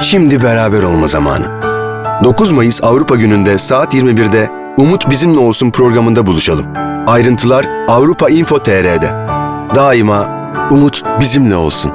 Şimdi beraber olma zamanı. 9 Mayıs Avrupa Günü'nde saat 21'de Umut Bizimle Olsun programında buluşalım. Ayrıntılar Avrupa Info TR'de. Daima umut bizimle olsun.